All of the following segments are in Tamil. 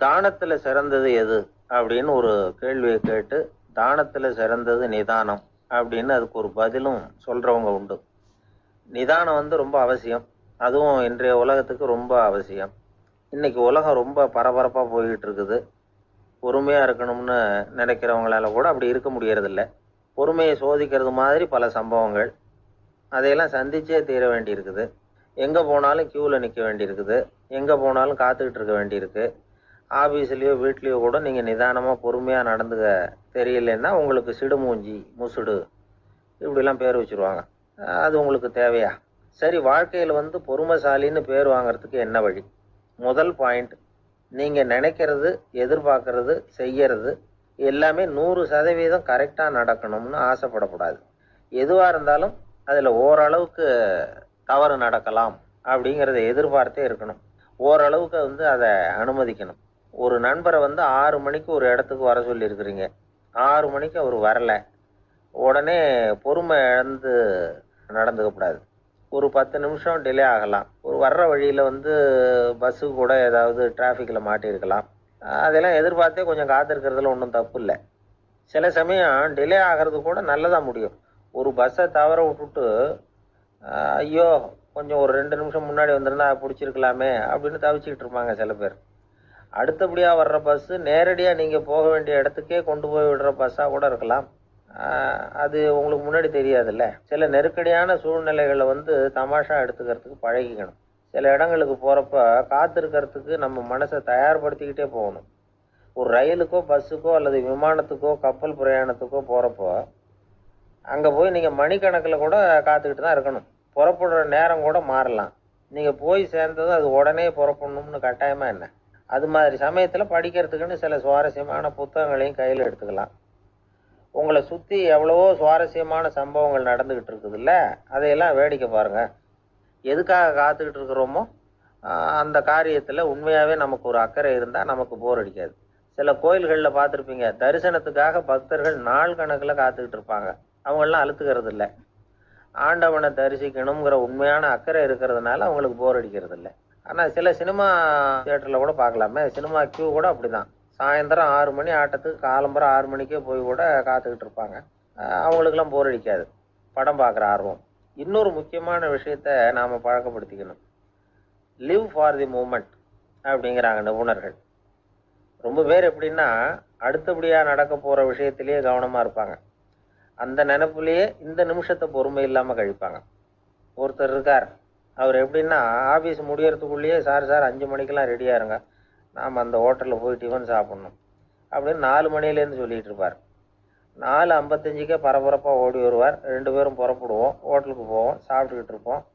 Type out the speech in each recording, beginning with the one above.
தானத்துல சிறந்தது எது அப்படின்னு ஒரு கேள்வியை கேட்டு தானத்துல சிறந்தது நிதானம் அப்படின்னு அதுக்கு ஒரு பதிலும் சொல்றவங்க உண்டு. நிதானம் வந்து ரொம்ப அவசியம். அதுவும் இன்றைய உலகத்துக்கு ரொம்ப அவசியம். இன்னைக்கு உலகம் ரொம்ப பரபரப்பா போய்கிட்டு இருக்குது. பொறுமையா இருக்கணும்னு நினைக்கிறவங்களால கூட அப்படி இருக்க முடியறதில்ல. பொறுமையை சோதிக்கிறது மாதிரி பல சம்பவங்கள். அதையெல்லாம் சந்திச்சே தீர வேண்டியிருக்குது. எங்கே போனாலும் க்யூவில் நிற்க வேண்டியிருக்குது. எங்கே போனாலும் காத்துக்கிட்டு இருக்க வேண்டியிருக்கு. ஆஃபீஸ்லேயோ வீட்லேயோ கூட நீங்கள் நிதானமாக பொறுமையாக நடந்துக்க தெரியலன்னா உங்களுக்கு சிடுமூஞ்சி முசுடு இப்படிலாம் பேர் வச்சுருவாங்க. அது உங்களுக்கு தேவையா? சரி வாழ்க்கையில் வந்து பொறுமைசாலின்னு பேர் வாங்குறதுக்கு என்ன வழி? முதல் பாயிண்ட் நீங்கள் நினைக்கிறது எதிர்பார்க்கறது செய்யறது எல்லாமே நூறு சதவீதம் கரெக்டாக நடக்கணும்னு ஆசைப்படக்கூடாது. எதுவாக இருந்தாலும் அதில் ஓரளவுக்கு தவறு நடக்கலாம் அப்படிங்கிறத எதிர்பார்த்தே இருக்கணும். ஓரளவுக்கு வந்து அதை அனுமதிக்கணும். ஒரு நண்பரை வந்து ஆறு மணிக்கு ஒரு இடத்துக்கு வர சொல்லியிருக்கிறீங்க. ஆறு மணிக்கு அவர் வரலை. உடனே பொறுமை இழந்து நடந்துக்கக்கூடாது ஒரு பத்து நிமிஷம் டிலே ஆகலாம். ஒரு வர்ற வழியில் வந்து பஸ்ஸு கூட ஏதாவது டிராஃபிக்கில் மாட்டியிருக்கலாம். அதெல்லாம் எதிர்பார்த்தே கொஞ்சம் காத்திருக்கிறதுல ஒன்றும் தப்பு இல்லை. சில சமயம் டிலே ஆகிறது கூட நல்லதாக முடியும். ஒரு பஸ்ஸை தவற விட்டுட்டு ஐயோ கொஞ்சம் ஒரு ரெண்டு நிமிஷம் முன்னாடி வந்திருந்தா பிடிச்சிருக்கலாமே அப்படின்னு தவிச்சிக்கிட்டு இருப்பாங்க சில பேர். அடுத்தபடியாக வர்ற பஸ்ஸு நேரடியாக நீங்கள் போக வேண்டிய இடத்துக்கே கொண்டு போய் விடுற பஸ்ஸாக கூட இருக்கலாம். அது உங்களுக்கு முன்னாடி தெரியாதுல்ல. சில நெருக்கடியான சூழ்நிலைகளை வந்து தமாஷா எடுத்துக்கிறதுக்கு பழகிக்கணும். சில இடங்களுக்கு போகிறப்ப காத்திருக்கிறதுக்கு நம்ம மனசை தயார்படுத்திக்கிட்டே போகணும். ஒரு ரயிலுக்கோ பஸ்ஸுக்கோ அல்லது விமானத்துக்கோ கப்பல் பிரயாணத்துக்கோ போகிறப்போ அங்கே போய் நீங்கள் மணிக்கணக்கில் கூட காத்துக்கிட்டு தான் இருக்கணும். புறப்படுற நேரம் கூட மாறலாம். நீங்கள் போய் சேர்ந்ததும் அது உடனே புறப்படணும்னு கட்டாயமாக என்ன? அது மாதிரி சமயத்தில் படிக்கிறதுக்குன்னு சில சுவாரஸ்யமான புத்தகங்களையும் கையில் எடுத்துக்கலாம். உங்களை சுற்றி எவ்வளவோ சுவாரஸ்யமான சம்பவங்கள் நடந்துக்கிட்டு இருக்குதுல்ல அதையெல்லாம் வேடிக்கை பாருங்கள் எதுக்காக காத்துக்கிட்டு இருக்கிறோமோ அந்த காரியத்தில் உண்மையாகவே நமக்கு ஒரு அக்கறை இருந்தால் நமக்கு போர் அடிக்காது. சில கோயில்களில் பார்த்துருப்பீங்க தரிசனத்துக்காக பக்தர்கள் நாள் கணக்கில் காத்துக்கிட்டு இருப்பாங்க. அவங்களெலாம் அழுத்துக்கிறது இல்லை. ஆண்டவனை தரிசிக்கணுங்கிற உண்மையான அக்கறை இருக்கிறதுனால அவங்களுக்கு போர் அடிக்கிறது இல்லை. ஆனால் சில சினிமா தியேட்டரில் கூட பார்க்கலாமே. சினிமா கியூ கூட அப்படிதான். சாயந்தரம் ஆறு மணி ஆட்டத்துக்கு காலம்பரம் ஆறு மணிக்கே போய் கூட காத்துக்கிட்டு இருப்பாங்க. அவங்களுக்கெல்லாம் போர் அடிக்காது. படம் பார்க்குற ஆர்வம். இன்னொரு முக்கியமான விஷயத்த நாம் பழக்கப்படுத்திக்கணும். லிவ் ஃபார் தி மூமெண்ட் அப்படிங்கிறாங்க நிபுணர்கள். ரொம்ப பேர் எப்படின்னா அடுத்தபடியாக நடக்க போகிற விஷயத்திலேயே கவனமாக இருப்பாங்க. அந்த நினப்புலேயே இந்த நிமிஷத்தை பொறுமை இல்லாமல் கழிப்பாங்க. ஒருத்தர் இருக்கார். அவர் எப்படின்னா ஆஃபீஸ் முடியறதுக்குள்ளேயே சார் சார் அஞ்சு மணிக்கெலாம் ரெடியாக இருங்க. நாம் அந்த ஹோட்டலில் போய் டிஃபன் சாப்பிட்ணும். அப்படின்னு நாலு மணிலேருந்து சொல்லிகிட்டு இருப்பார். நாலு ஐம்பத்தஞ்சுக்கே பரபரப்பாக ஓடி வருவார். ரெண்டு பேரும் புறப்படுவோம். ஹோட்டலுக்கு போவோம். சாப்பிட்டுக்கிட்டு இருப்போம்.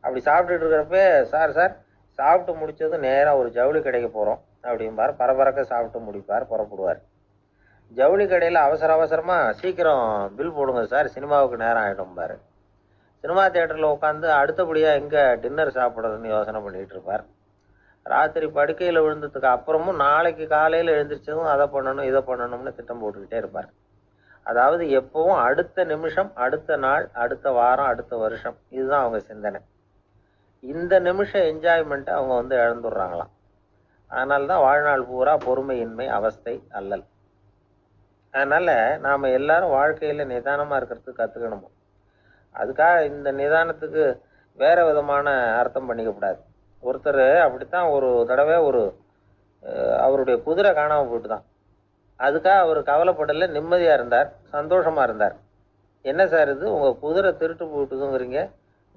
அப்படி சாப்பிட்டுட்டு இருக்கிறப்ப சார் சார் சாப்பிட்டு முடிச்சதும் நேராக ஒரு ஜவுளி கடைக்கு போகிறோம் அப்படிம்பார். பரபரக்க சாப்பிட்டு முடிப்பார் புறப்படுவார். ஜவுளி கடையில் அவசர அவசரமாக சீக்கிரம் பில் போடுங்க சார். சினிமாவுக்கு நேரம் ஆகிடும்பார் சினிமா தேட்டரில் உட்காந்து அடுத்தபடியாக எங்கே டின்னர் சாப்பிட்றதுன்னு யோசனை பண்ணிகிட்டு இருப்பார். ராத்திரி படுக்கையில் விழுந்ததுக்கு அப்புறமும் நாளைக்கு காலையில் எழுந்திரிச்சதும் அதை பண்ணணும் இதை பண்ணணும்னு திட்டம் போட்டுக்கிட்டே இருப்பார். அதாவது எப்பவும் அடுத்த நிமிஷம் அடுத்த நாள் அடுத்த வாரம் அடுத்த வருஷம் இதுதான் அவங்க சிந்தனை. இந்த நிமிஷம் என்ஜாய்மெண்ட்டை அவங்க வந்து இழந்துடுறாங்களாம். அதனால தான் வாழ்நாள் பூரா பொறுமையின்மை அவஸ்தை அல்லல். அதனால் நாம் எல்லாரும் வாழ்க்கையில் நிதானமாக இருக்கிறதுக்கு கற்றுக்கணுமோ அதுக்காக இந்த நிதானத்துக்கு வேற விதமான அர்த்தம் பண்ணிக்க கூடாது. ஒருத்தர் அப்படித்தான் ஒரு தடவை ஒரு அவருடைய குதிரை காணாமல் போயிட்டு தான் அதுக்காக அவர் கவலைப்படல நிம்மதியாக இருந்தார் சந்தோஷமாக இருந்தார். என்ன சார் இது? உங்கள் குதிரை திருட்டு போயிட்டுதுங்கிறீங்க.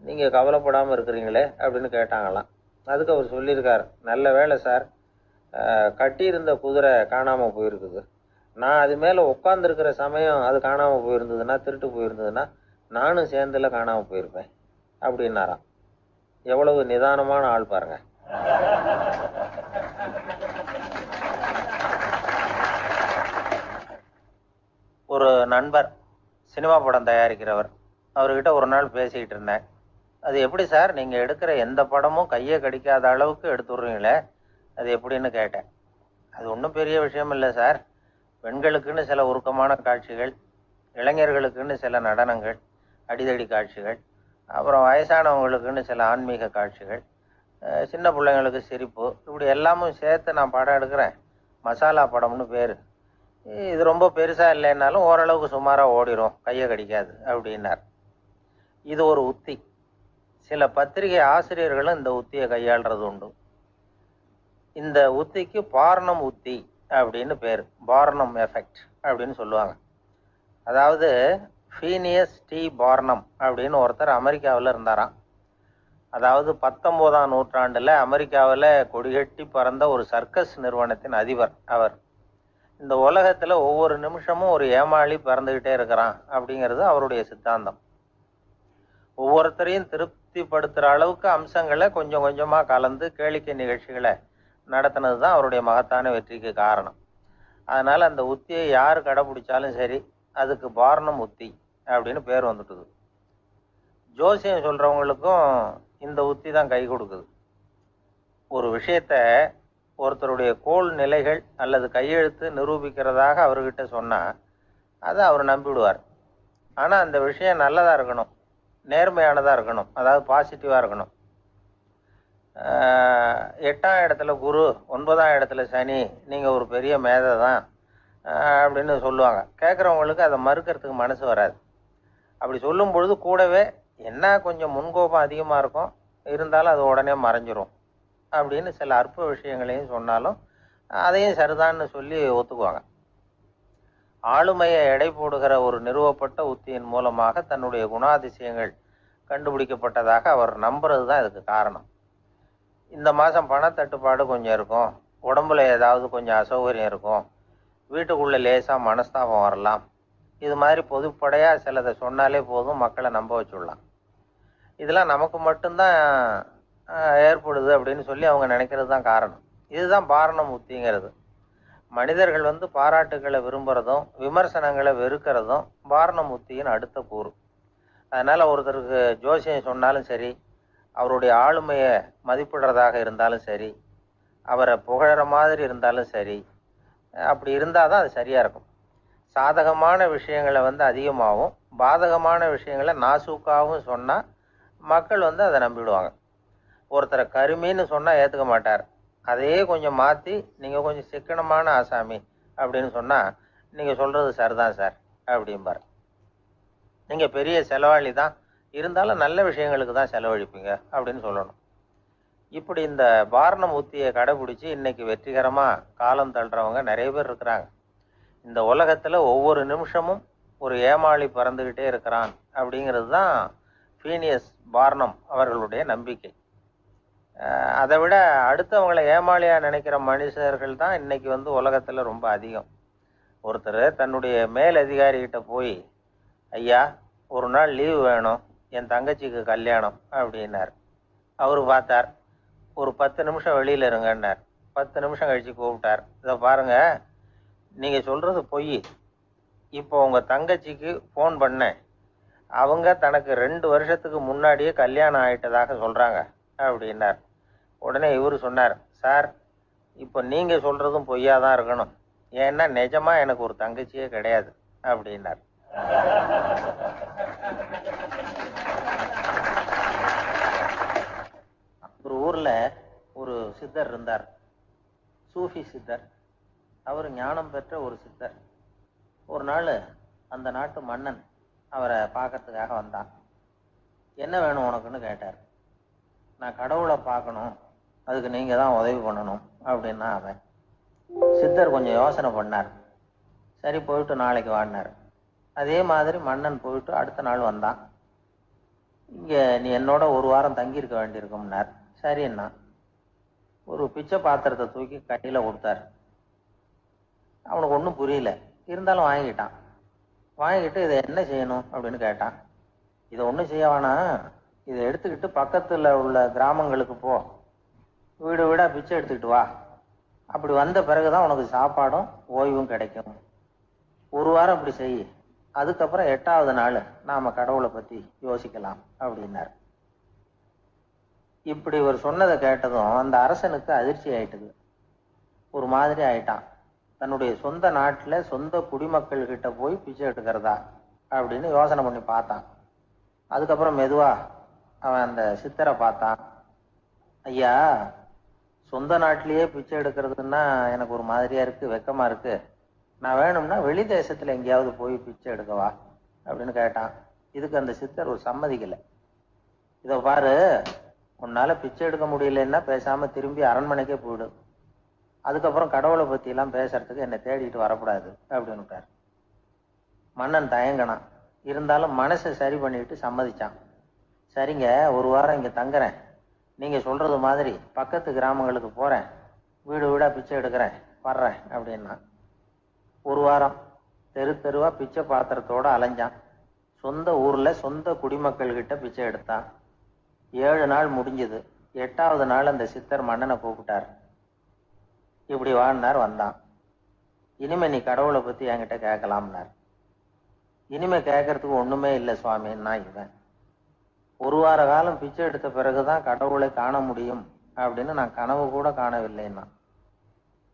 நீங்கள் கவலைப்படாமல் இருக்கிறீங்களே அப்படின்னு கேட்டாங்களாம். அதுக்கு அவர் சொல்லியிருக்கார் நல்ல வேலை சார் கட்டியிருந்த குதிரை காணாமல் போயிருக்குது. நான் அது மேலே உட்காந்துருக்கிற சமயம் அது காணாமல் போயிருந்ததுன்னா திருட்டு போயிருந்ததுன்னா நானும் சேர்ந்துல காணாமல் போயிருப்பேன் அப்படின்னாராம். எவ்வளவு நிதானமான ஆள் பாருங்க. ஒரு நண்பர் சினிமா படம் தயாரிக்கிறவர் அவர்கிட்ட ஒரு நாள் பேசிக்கிட்டு இருந்தேன். அது எப்படி சார்? நீங்கள் எடுக்கிற எந்த படமும் கையை கடிக்காத அளவுக்கு எடுத்துடுறீங்களே? அது எப்படின்னு கேட்டேன். அது ஒன்றும் பெரிய விஷயம் இல்லை சார். பெண்களுக்குன்னு சில உருக்கமான காட்சிகள் இளைஞர்களுக்குன்னு சில நடனங்கள் அடிதடி காட்சிகள் அப்புறம் வயசானவங்களுக்குன்னு சில ஆன்மீக காட்சிகள் சின்ன பிள்ளைங்களுக்கு சிரிப்பு இப்படி எல்லாமும் சேர்த்து நான் படம் எடுக்கிறேன். மசாலா படம்னு பேர். இது ரொம்ப பெருசாக இல்லைன்னாலும் ஓரளவுக்கு சுமாராக ஓடிரும். கையை கடிக்காது அப்படின்னார். இது ஒரு உத்தி. சில பத்திரிகை ஆசிரியர்களும் இந்த உத்தியை கையாளுறது உண்டு. இந்த உத்திக்கு பாரணம் உத்தி அப்படின்னு பேர். பாரணம் எஃபெக்ட் அப்படின்னு சொல்லுவாங்க. அதாவது ஃபீனியஸ் டி பார்னம் அப்படின்னு ஒருத்தர் அமெரிக்காவில் இருந்தாராம். அதாவது பத்தொம்போதாம் நூற்றாண்டில் அமெரிக்காவில் கொடிகட்டி பறந்த ஒரு சர்க்கஸ் நிறுவனத்தின் அதிபர் அவர். இந்த உலகத்தில் ஒவ்வொரு நிமிஷமும் ஒரு ஏமாளி பிறந்துக்கிட்டே இருக்கிறான் அப்படிங்கிறது அவருடைய சித்தாந்தம். ஒவ்வொருத்தரையும் திருப்திப்படுத்துகிற அளவுக்கு அம்சங்களை கொஞ்சம் கொஞ்சமாக கலந்து கேளிக்கை நிகழ்ச்சிகளை நடத்தினது தான் அவருடைய மகத்தான வெற்றிக்கு காரணம். அதனால் அந்த உத்தியை யார் கடைபிடிச்சாலும் சரி அதுக்கு பாரணம் உத்தி. அப்படின்னு பேர் வந்துட்டுது. ஜோசியம் சொல்கிறவங்களுக்கும் இந்த உத்தி தான் கை கொடுக்குது. ஒரு விஷயத்த ஒருத்தருடைய கோல் நிலைகள் அல்லது கையெழுத்து நிரூபிக்கிறதாக அவர்கிட்ட சொன்னால் அதை அவர் நம்பிவிடுவார். ஆனால் அந்த விஷயம் நல்லதாக இருக்கணும் நேர்மையானதாக இருக்கணும் அதாவது பாசிட்டிவாக இருக்கணும். எட்டாம் இடத்துல குரு ஒன்பதாம் இடத்துல சனி நீங்கள் ஒரு பெரிய மேதை தான் அப்படின்னு சொல்லுவாங்க. கேட்குறவங்களுக்கு அதை மறுக்கிறதுக்கு மனசு வராது. அப்படி சொல்லும் பொழுது கூடவே என்ன கொஞ்சம் முன்கோபம் அதிகமாக இருக்கும்? இருந்தாலும் அது உடனே மறைஞ்சிரும். அப்படின்னு சில அற்ப விஷயங்களையும் சொன்னாலும் அதையும் சரிதான்னு சொல்லி ஒத்துக்குவாங்க. ஆளுமையை எடை போடுகிற ஒரு நிறுவப்பட்ட உத்தியின் மூலமாக தன்னுடைய குணாதிசயங்கள் கண்டுபிடிக்கப்பட்டதாக அவர் நம்புறது தான் இதுக்கு காரணம். இந்த மாதம் பணத்தட்டுப்பாடு கொஞ்சம் இருக்கும். உடம்புல ஏதாவது கொஞ்சம் அசௌகரியம் இருக்கும். வீட்டுக்குள்ளே லேசாக மனஸ்தாபம் வரலாம். இது மாதிரி பொதுப்படையாக சிலதை சொன்னாலே போதும் மக்களை நம்ப வச்சுடலாம். இதெல்லாம் நமக்கு மட்டும்தான் ஏற்படுது அப்படின்னு சொல்லி அவங்க நினைக்கிறது தான் காரணம். இதுதான் பாரணம் உத்திங்கிறது மனிதர்கள் வந்து பாராட்டுகளை விரும்புகிறதும் விமர்சனங்களை வெறுக்கிறதும் பாரணம் உத்தியின் அடுத்த கூறு. அதனால் ஒருத்தருக்கு ஜோசியம் சொன்னாலும் சரி அவருடைய ஆளுமையை மதிப்பிடுறதாக இருந்தாலும் சரி அவரை புகழற மாதிரி இருந்தாலும் சரி அப்படி இருந்தால் தான் அது சரியாக இருக்கும். சாதகமான விஷயங்களை வந்து அதிகமாகவும் பாதகமான விஷயங்களை நாசூக்காகவும் சொன்னால் மக்கள் வந்து அதை நம்பிவிடுவாங்க ஒருத்தரை கருமின்னு சொன்னால் ஏற்றுக்க மாட்டார். அதையே கொஞ்சம் மாற்றி நீங்கள் கொஞ்சம் சிக்கனமான ஆசாமி அப்படின்னு சொன்னால் நீங்கள் சொல்கிறது சரிதான் சார் அப்படிம்பார். நீங்கள் பெரிய செலவாளி தான். இருந்தாலும் நல்ல விஷயங்களுக்கு தான் செலவழிப்பீங்க அப்படின்னு சொல்லணும். இப்படி இந்த பாரணம் உத்தியை கடைபிடிச்சி இன்னைக்கு வெற்றிகரமாக காலம் தள்ளுறவங்க நிறைய பேர் இருக்கிறாங்க. இந்த உலகத்தில் ஒவ்வொரு நிமிஷமும் ஒரு ஏமாளி பறந்துக்கிட்டே இருக்கிறான் அப்படிங்கிறது தான் ஃபீனியஸ் பார்னம் அவர்களுடைய நம்பிக்கை. அதை விட அடுத்தவங்களை ஏமாளியாக நினைக்கிற மனுஷர்கள் தான் இன்னைக்கு வந்து உலகத்தில் ரொம்ப அதிகம். ஒருத்தர் தன்னுடைய மேல் அதிகாரிகிட்ட போய் ஐயா ஒரு நாள் லீவு வேணும் என் தங்கச்சிக்கு கல்யாணம் அப்படின்னார். அவர் பார்த்தார். ஒரு பத்து நிமிஷம் வெளியில் இருங்கன்னார். பத்து நிமிஷம் கழித்து கூப்பிட்டார். இதை பாருங்கள் நீங்கள் சொல்கிறது பொய். இப்போ உங்கள் தங்கச்சிக்கு ஃபோன் பண்ணேன். அவங்க தனக்கு ரெண்டு வருஷத்துக்கு முன்னாடியே கல்யாணம் ஆயிட்டதாக சொல்கிறாங்க அப்படின்னார். உடனே இவர் சொன்னார் சார் இப்போ நீங்கள் சொல்கிறதும் பொய்யா தான் இருக்கணும். ஏன்னா நிஜமாக எனக்கு ஒரு தங்கச்சியே கிடையாது அப்படின்னார். ஒரு ஊரில் ஒரு சித்தர் இருந்தார். சூஃபி சித்தர். அவர் ஞானம் பெற்ற ஒரு சித்தர். ஒரு நாள் அந்த நாட்டு மன்னன் அவரை பார்க்கறதுக்காக வந்தான். என்ன வேணும் உனக்குன்னு? கேட்டார். நான் கடவுளை பார்க்கணும். அதுக்கு நீங்கள் தான் உதவி பண்ணணும் அப்படின்னா அவன். சித்தர் கொஞ்சம் யோசனை பண்ணார். சரி போயிட்டு நாளைக்கு வாடினார் அதே மாதிரி மன்னன் போயிட்டு அடுத்த நாள் வந்தான். இங்கே நீ என்னோட ஒரு வாரம் தங்கியிருக்க வேண்டியிருக்கும்னார். சரிண்ணா ஒரு பிச்சை பாத்திரத்தை தூக்கி கையில் கொடுத்தாரு. அவனுக்கு ஒன்றும் புரியல. இருந்தாலும் வாங்கிட்டான் வாங்கிட்டு இதை என்ன செய்யணும் அப்படின்னு கேட்டான். இதை ஒன்றும் செய்ய வேணாம். இதை எடுத்துக்கிட்டு பக்கத்தில் உள்ள கிராமங்களுக்கு போ. வீடு வீடாக பிச்சை எடுத்துக்கிட்டு வா. அப்படி வந்த பிறகு தான் உனக்கு சாப்பாடும் ஓய்வும் கிடைக்கும். ஒரு வாரம் அப்படி செய். அதுக்கப்புறம் எட்டாவது நாள் நாம் கடவுளை பற்றி யோசிக்கலாம் அப்படின்னார். இப்படி இவர் சொன்னதை கேட்டதும் அந்த அரசனுக்கு அதிர்ச்சி ஆயிட்டுது. ஒரு மாதிரி ஆயிட்டான். தன்னுடைய சொந்த நாட்டில் சொந்த குடிமக்கள் கிட்ட போய் பிச்சை எடுக்கிறதா அப்படின்னு யோசனை பண்ணி பார்த்தான். அதுக்கப்புறம் மெதுவாக அவன் அந்த சித்தரை பார்த்தான். ஐயா சொந்த நாட்டிலேயே பிச்சை எடுக்கிறதுன்னா எனக்கு ஒரு மாதிரியா இருக்கு வெக்கமா இருக்கு. நான் வேணும்னா வெளி தேசத்துல எங்கேயாவது போய் பிச்சை எடுக்கவா அப்படின்னு கேட்டான். இதுக்கு அந்த சித்தர் ஒரு சம்மதிக்கலை. இதை பாரு உன்னால பிச்சை எடுக்க முடியலன்னா பேசாம திரும்பி அரண்மனைக்கே போயிடும் அதுக்கப்புறம் கடவுளை பற்றிலாம் எல்லாம் பேசுறதுக்கு என்னை தேடிட்டு வரக்கூடாது அப்படின்னுட்டார் மன்னன் தயங்கினான். இருந்தாலும் மனசை சரி பண்ணிட்டு சம்மதிச்சான். சரிங்க ஒரு வாரம் இங்கே தங்குறேன். நீங்கள் சொல்கிறது மாதிரி பக்கத்து கிராமங்களுக்கு போகிறேன் வீடு வீடாக பிச்சை எடுக்கிறேன். வர்றேன் அப்படின்னா. ஒரு வாரம் தெரு தெருவாக பிச்சை பாத்திரத்தோட அலைஞ்சான். சொந்த ஊரில் சொந்த குடிமக்கள்கிட்ட பிச்சை எடுத்தான். ஏழு நாள் முடிஞ்சது. எட்டாவது நாள் அந்த சித்தர் மன்னனை கூப்பிட்டார். இப்படி வாழ்னார் வந்தான். இனிமே நீ கடவுளை பத்தி என்கிட்ட கேட்கலாம்னார். இனிமே கேட்கறதுக்கு ஒண்ணுமே இல்லை சுவாமின்னா இவன். ஒரு வார காலம் பிச்சை எடுத்த பிறகுதான் கடவுளை காண முடியும் அப்படின்னு நான் கனவு கூட காணவில்லைன்னா.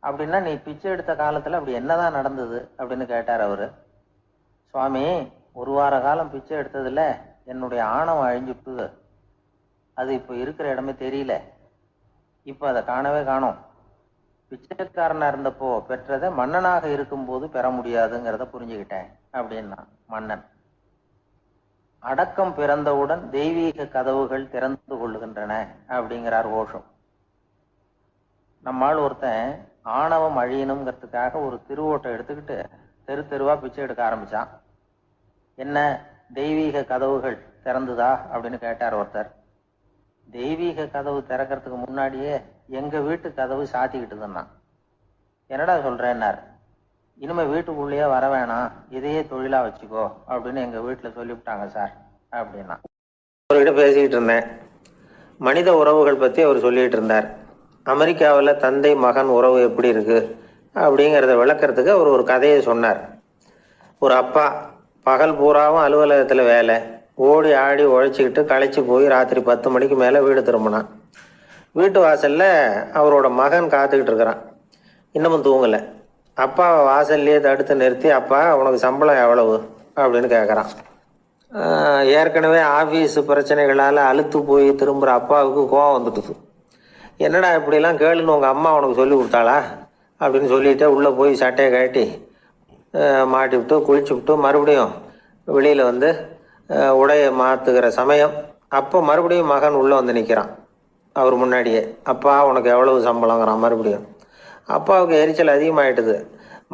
அப்படின்னா நீ பிச்சை எடுத்த காலத்துல அப்படி என்னதான் நடந்தது அப்படின்னு கேட்டார் அவரு. சுவாமி ஒரு வார காலம் பிச்சை எடுத்ததுல என்னுடைய ஆணவம் அழிஞ்சுட்டுது அது இப்போ இருக்கிற இடமே தெரியல. இப்போ அதை காணவே காணும். பிச்சைக்காரனா இருந்தப்போ பெற்றதை மன்னனாக இருக்கும்போது பெற முடியாதுங்கிறத புரிஞ்சுக்கிட்டேன் அப்படின்னா மன்னன். அடக்கம் பிறந்தவுடன் தெய்வீக கதவுகள் திறந்து கொள்ளுகின்றன அப்படிங்கிறார் ஓஷம் நம்மால் ஒருத்தன் ஆணவம் அழியணுங்கிறதுக்காக ஒரு திருவோட்டம் எடுத்துக்கிட்டு தெரு தெருவா பிச்சை எடுக்க ஆரம்பிச்சான். என்ன தெய்வீக கதவுகள் திறந்துதா அப்படின்னு கேட்டார் ஒருத்தர். தெய்வீக கதவு திறக்கிறதுக்கு முன்னாடியே எங்கள் வீட்டு கதவு சாத்திக்கிட்டு சாத்திக்கிட்டுதுன்னா என்னடா சொல்கிறேன்னார் இனிமேல் வீட்டுக்குள்ளேயே வர வேணாம். இதையே தொழிலாக வச்சுக்கோ அப்படின்னு எங்கள் வீட்டில் சொல்லிவிட்டாங்க சார் அப்படின்னா. அவர்கிட்ட பேசிக்கிட்டு இருந்தேன். மனித உறவுகள் பற்றி அவர் சொல்லிகிட்டு இருந்தார். அமெரிக்காவில் தந்தை மகன் உறவு எப்படி இருக்குது அப்படிங்கிறத விளக்கறதுக்கு அவர் ஒரு கதையை சொன்னார். ஒரு அப்பா பகல் பூராவும் அலுவலகத்தில் வேலை. ஓடி ஆடி உழைச்சிக்கிட்டு களைச்சி போய் ராத்திரி பத்து மணிக்கு மேலே வீடு திரும்பினான். வீட்டு வாசலில் அவரோட மகன் காத்துக்கிட்டு இருக்கிறான் இன்னமும் தூங்கலை. அப்பாவை வாசல்லையே தடுத்து நிறுத்தி அப்பா உனக்கு சம்பளம் எவ்வளவு? அப்படின்னு கேட்குறான் ஏற்கனவே ஆஃபீஸ் பிரச்சனைகளால் அழுத்து போய் திரும்புகிற அப்பாவுக்கு கோவம் வந்துட்டுது. என்னடா இப்படிலாம் கேளுன்னு உங்கள் அம்மா உனக்கு சொல்லி கொடுத்தாளா? அப்படின்னு சொல்லிட்டு உள்ளே போய் சட்டையை கட்டி மாட்டி விட்டு குளிச்சு விட்டு மறுபடியும் வெளியில் வந்து உடையை மாற்றுகிற சமயம். அப்போ மறுபடியும் மகன் உள்ளே வந்து நிற்கிறான் அவர் முன்னாடியே. அப்பா உனக்கு எவ்வளவு சம்பளங்கிற மறுபடியும் அப்பாவுக்கு எரிச்சல் அதிகமாகிட்டுது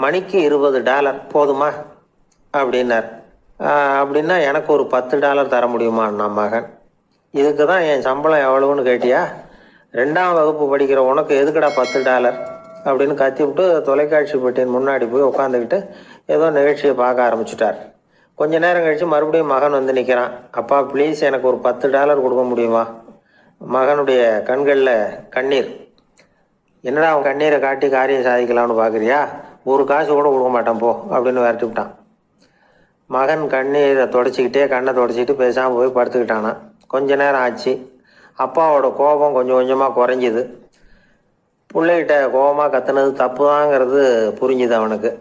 மணிக்கு இருபது டாலர் போதுமா? அப்படின்னார். அப்படின்னா எனக்கு ஒரு பத்து டாலர் தர முடியுமா நான் மகன்? இதுக்கு தான் என் சம்பளம் எவ்வளவுன்னு கேட்டியா? ரெண்டாம் வகுப்பு படிக்கிற உனக்கு எதுக்குடா பத்து டாலர்? அப்படின்னு கத்தி விட்டு தொலைக்காட்சி பெட்டியின் முன்னாடி போய் உட்காந்துக்கிட்டு ஏதோ நிகழ்ச்சியை பார்க்க ஆரம்பிச்சிட்டார். கொஞ்ச நேரம் கழித்து மறுபடியும் மகன் வந்து நிற்கிறான் அப்பா ப்ளீஸ் எனக்கு ஒரு பத்து டாலர் கொடுக்க முடியுமா? மகனுடைய கண்களில் கண்ணீர். என்னடா அவன் கண்ணீரை காட்டி காரியம் சாதிக்கலாம்னு பார்க்குறியா ஒரு காசு கூட கொடுக்க மாட்டான் போ அப்படின்னு விரட்டி விட்டான். மகன் கண்ணீரை தொடச்சிக்கிட்டே கண்ணை தொடச்சிக்கிட்டு பேசாமல் போய் படுத்துக்கிட்டானான் கொஞ்ச நேரம் ஆச்சு. அப்பாவோட கோபம் கொஞ்சம் கொஞ்சமாக குறைஞ்சிது. பிள்ளைகிட்ட கோபமாக கத்துனது தப்பு தாங்கிறது புரிஞ்சுது அவனுக்கு.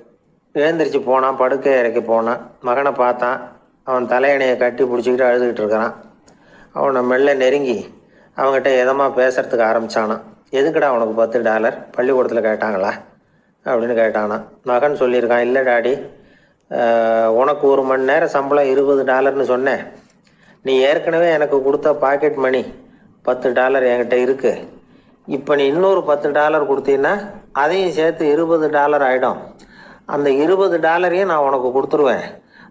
எழுந்திரிச்சு போனான் படுக்கை இறக்கி போனான். மகனை பார்த்தான். அவன் தலையணையை கட்டி பிடிச்சிக்கிட்டு அழுதுகிட்டு இருக்கிறான். அவனை மெல்ல நெருங்கி அவங்ககிட்ட எதமாக பேசுறதுக்கு ஆரம்பிச்சானான் எதுக்குடா உனக்கு பத்து டாலர்? பள்ளிக்கூடத்தில் கேட்டாங்களா? அப்படின்னு கேட்டானா. மகன் சொல்லியிருக்கான் இல்லை டாடி. உனக்கு ஒரு மணி நேரம் சம்பளம் இருபது டாலர்னு சொன்னேன். நீ ஏற்கனவே எனக்கு கொடுத்த பாக்கெட் மணி பத்து டாலர் என்கிட்ட இருக்கு. இப்போ நீ இன்னொரு பத்து டாலர் கொடுத்தீங்கன்னா அதையும் சேர்த்து இருபது டாலர் ஆகிடும் அந்த இருபது டாலரையும் நான் உனக்கு கொடுத்துருவேன்.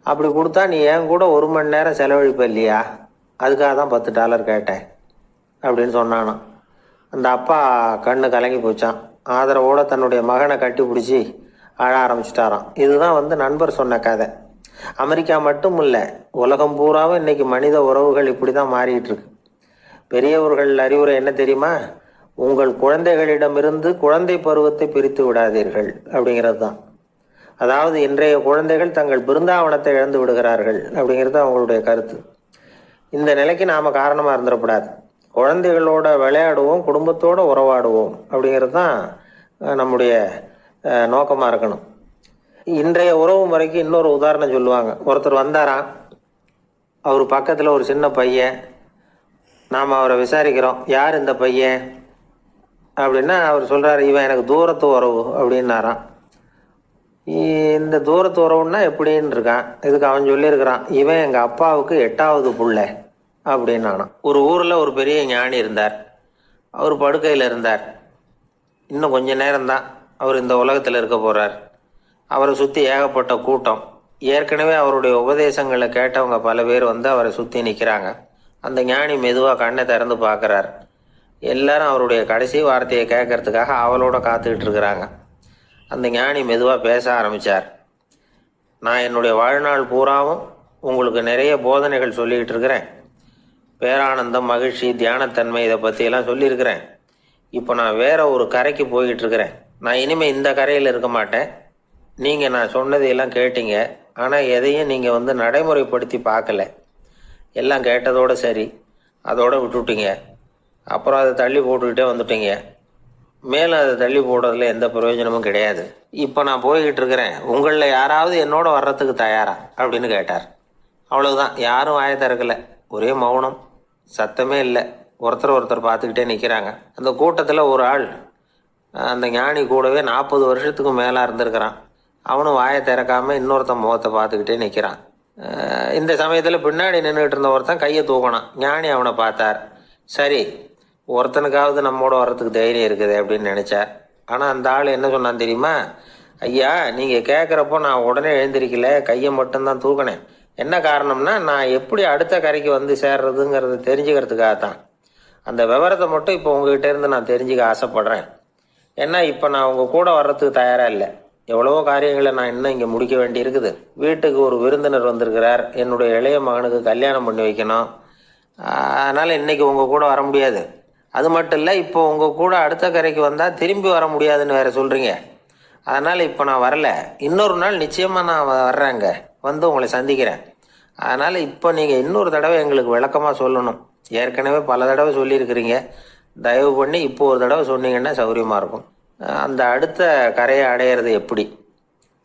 அப்படி கொடுத்தா நீ என் கூட ஒரு மணி நேரம் செலவழிப்ப இல்லையா? அதுக்காக தான் பத்து டாலர் கேட்டேன். அப்படின்னு சொன்னானாம் அந்த அப்பா கண்ணு கலங்கி போச்சான் ஆதரவோட தன்னுடைய மகனை கட்டி பிடிச்சி அழ ஆரம்பிச்சிட்டாராம். இதுதான் வந்து நண்பர் சொன்ன கதை. அமெரிக்கா மட்டும் இல்லை உலகம் பூராவும் இன்றைக்கி மனித உறவுகள் இப்படி தான் மாறிட்டு இருக்கு பெரியவர்கள் அறிவுரை என்ன தெரியுமா? உங்கள் குழந்தைகளிடமிருந்து குழந்தை பருவத்தை பிரித்து விடாதீர்கள் அப்படிங்கிறது தான் அதாவது இன்றைய குழந்தைகள் தங்கள் பிருந்தாவனத்தை இழந்து விடுகிறார்கள் அப்படிங்கிறது அவங்களுடைய கருத்து. இந்த நிலைக்கு நாம் காரணமாக இருந்துடக்கூடாது. குழந்தைகளோட விளையாடுவோம் குடும்பத்தோடு உறவாடுவோம் அப்படிங்கிறது தான் நம்முடைய நோக்கமாக இருக்கணும். இன்றைய உறவு முறைக்கு இன்னொரு உதாரணம் சொல்லுவாங்க. ஒருத்தர் வந்தாராம். அவர் பக்கத்தில் ஒரு சின்ன பையன். நாம் அவரை விசாரிக்கிறோம். யார் இந்த பையன்? அப்படின்னா அவர் சொல்கிறாரு இவன் எனக்கு தூரத்து உறவு அப்படின்னாராம். இந்த தூரத்து உறவுன்னா எப்படின்னு இருக்கான். இதுக்கு அவன் சொல்லியிருக்கிறான் இவன் எங்கள் அப்பாவுக்கு எட்டாவது பிள்ளை. அப்படின்னானான் ஒரு ஊரில் ஒரு பெரிய ஞானி இருந்தார். அவர் படுக்கையில் இருந்தார். இன்னும் கொஞ்ச நேரம்தான் அவர் இந்த உலகத்தில் இருக்க போகிறார் அவரை சுற்றி ஏகப்பட்ட கூட்டம். ஏற்கனவே அவருடைய உபதேசங்களை கேட்டவங்க பல பேர் வந்து அவரை சுற்றி நிற்கிறாங்க அந்த ஞானி மெதுவாக கண்ணை திறந்து பார்க்குறார். எல்லாரும் அவருடைய கடைசி வார்த்தையை கேட்கறதுக்காக அவளோட காத்துக்கிட்டு இருக்கிறாங்க. அந்த ஞானி மெதுவாக பேச ஆரம்பித்தார் நான் என்னுடைய வாழ்நாள் பூராவும் உங்களுக்கு நிறைய போதனைகள் சொல்லிக்கிட்டு இருக்கிறேன். பேரானந்தம் மகிழ்ச்சி தியானத்தன்மை இதை பற்றியெல்லாம் சொல்லியிருக்கிறேன். இப்போ நான் வேற ஒரு கரைக்கு போய்கிட்டு இருக்கிறேன் நான் இனிமேல் இந்த கரையில் இருக்க மாட்டேன். நீங்கள் நான் சொன்னதையெல்லாம் கேட்டீங்க. ஆனால் எதையும் நீங்கள் வந்து நடைமுறைப்படுத்தி பார்க்கல. எல்லாம் கேட்டதோடு சரி. அதோடு விட்டுவிட்டீங்க அப்புறம் அதை தள்ளி போட்டுக்கிட்டே வந்துட்டீங்க. மேலும் அதை தள்ளி போடுறதுல எந்த பிரயோஜனமும் கிடையாது. இப்போ நான் போய்கிட்டு இருக்கிறேன் உங்களில் யாராவது என்னோட வர்றதுக்கு தயாரா? அப்படின்னு கேட்டார். அவ்வளோதான் யாரும் வாய திறக்கல. ஒரே மௌனம். சத்தமே இல்லை. ஒருத்தர் ஒருத்தர் பார்த்துக்கிட்டே நிற்கிறாங்க அந்த கூட்டத்தில் ஒரு ஆள் அந்த ஞானி கூடவே நாற்பது வருஷத்துக்கு மேலே இருந்திருக்கிறான். அவனும் வாயை திறக்காமல் இன்னொருத்தன் முகத்தை பார்த்துக்கிட்டே நிற்கிறான் இந்த சமயத்தில் பின்னாடி நின்றுட்டு இருந்த ஒருத்தன் கையை தூக்கினான். ஞானி அவனை பார்த்தார். சரி ஒருத்தனுக்காவது நம்மோட வர்றதுக்கு தைரியம் இருக்குது அப்படின்னு நினச்சார். ஆனால் அந்த ஆள் என்ன சொன்னான் தெரியுமா? ஐயா நீங்கள் கேட்குறப்போ நான் உடனே எழுந்திருக்கல கையை மட்டும்தான் தூக்கினேன். என்ன காரணம்னா நான் எப்படி அடுத்த கரைக்கு வந்து சேர்றதுங்கிறத தெரிஞ்சுக்கிறதுக்காக தான் அந்த விவரத்தை மட்டும் இப்போ உங்ககிட்ட இருந்து நான் தெரிஞ்சுக்க ஆசைப்படுறேன். ஏன்னா இப்போ நான் உங்கள் கூட வர்றதுக்கு தயாராக இல்லை. எவ்வளவோ காரியங்களை நான் இன்னும் இங்கே முடிக்க வேண்டி இருக்குது வீட்டுக்கு ஒரு விருந்தினர் வந்திருக்கிறார். என்னுடைய இளைய மகனுக்கு கல்யாணம் பண்ணி வைக்கணும். அதனால் இன்றைக்கி உங்கள் கூட வர முடியாது. அது மட்டும் இல்லை இப்போ உங்கள் கூட அடுத்த கரைக்கு வந்தால் திரும்பி வர முடியாதுன்னு வேறு சொல்கிறீங்க அதனால் இப்போ நான் வரல. இன்னொரு நாள் நிச்சயமாக நான் வர்றேங்க. வந்து உங்களை சந்திக்கிறேன். அதனால் இப்போ நீங்கள் இன்னொரு தடவை எங்களுக்கு விளக்கமாக சொல்லணும். ஏற்கனவே பல தடவை சொல்லியிருக்கிறீங்க. தயவு பண்ணி இப்போ ஒரு தடவை சொன்னீங்கன்னா சௌகரியமாக இருக்கும். அந்த அடுத்த கரையை அடையிறது எப்படி?